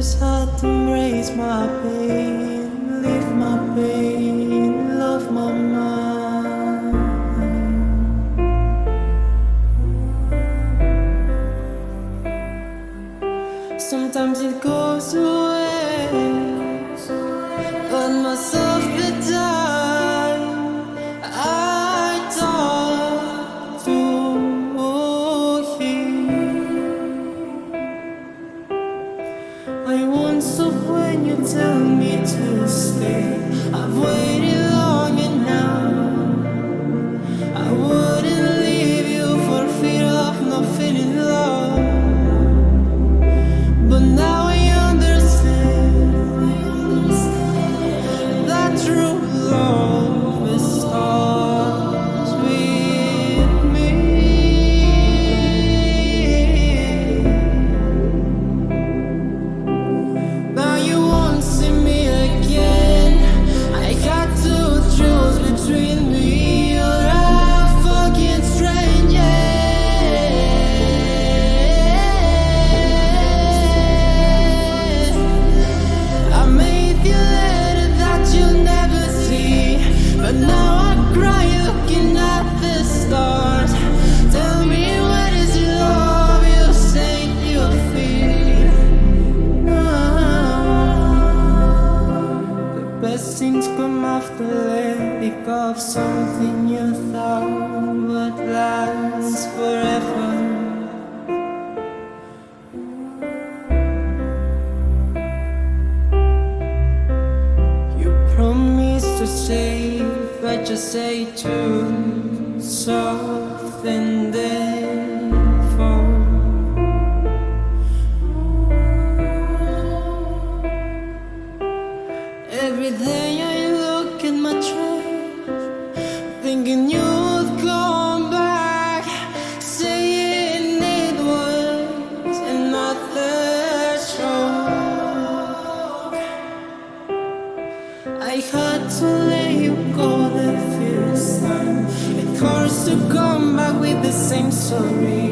just hard to raise my pain, leave my pain, love my mind. Sometimes it goes away. of something you thought would last forever. You promised to save, but you say too soft and then thinking you'd come back, saying it was another stroke. I had to let you go the first time. It hurts to come back with the same story.